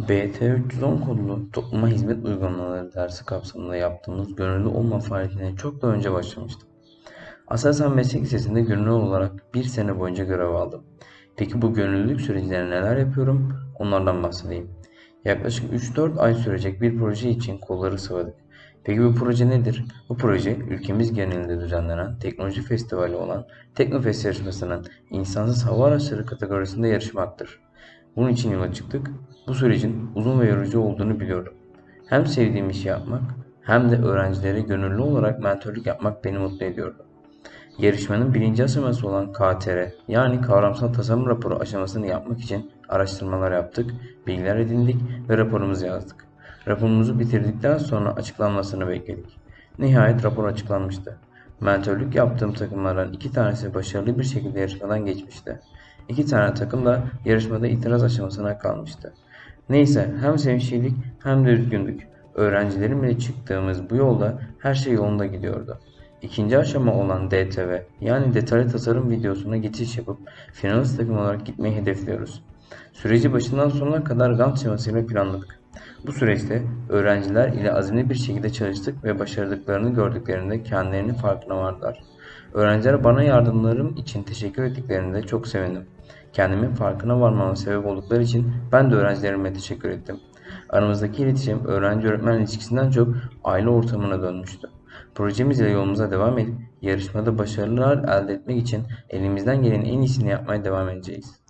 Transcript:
BT310 kodlu topluma hizmet uygulamaları dersi kapsamında yaptığımız gönüllü olma faaliyetine çok daha önce başlamıştım. Aselsan Meslek Lisesi'nde gönüllü olarak bir sene boyunca görev aldım. Peki bu gönüllülük sürecinde neler yapıyorum? Onlardan bahsedeyim. Yaklaşık 3-4 ay sürecek bir proje için kolları sıvadık. Peki bu proje nedir? Bu proje ülkemiz genelinde düzenlenen teknoloji festivali olan Teknofest yarışmasının insansız hava araçları kategorisinde yarışmaktır. Bunun için yola çıktık. Bu sürecin uzun ve yorucu olduğunu biliyorum. Hem sevdiğim işi yapmak hem de öğrencilere gönüllü olarak mentörlük yapmak beni mutlu ediyordu. Yarışmanın birinci aşaması olan KTR yani kavramsal tasarım raporu aşamasını yapmak için araştırmalar yaptık, bilgiler edindik ve raporumuzu yazdık. Raporumuzu bitirdikten sonra açıklanmasını bekledik. Nihayet rapor açıklanmıştı. Mentörlük yaptığım takımlardan iki tanesi başarılı bir şekilde yarışmadan geçmişti. İki tane takım da yarışmada itiraz aşamasına kalmıştı. Neyse hem sevinçliydik hem de üzgündük. Öğrencilerimle çıktığımız bu yolda her şey yolunda gidiyordu. İkinci aşama olan DTV yani detaylı tasarım videosuna geçiş yapıp finalist takım olarak gitmeyi hedefliyoruz. Süreci başından sonuna kadar Gantt şemasıyla planladık. Bu süreçte öğrenciler ile azimli bir şekilde çalıştık ve başardıklarını gördüklerinde kendilerinin farkına vardılar. Öğrenciler bana yardımlarım için teşekkür ettiklerinde çok sevindim. Kendimin farkına varmama sebep oldukları için ben de öğrencilerime teşekkür ettim. Aramızdaki iletişim öğrenci-öğretmen ilişkisinden çok aile ortamına dönmüştü. Projemizle yolumuza devam edip yarışmada başarılar elde etmek için elimizden gelenin en iyisini yapmaya devam edeceğiz.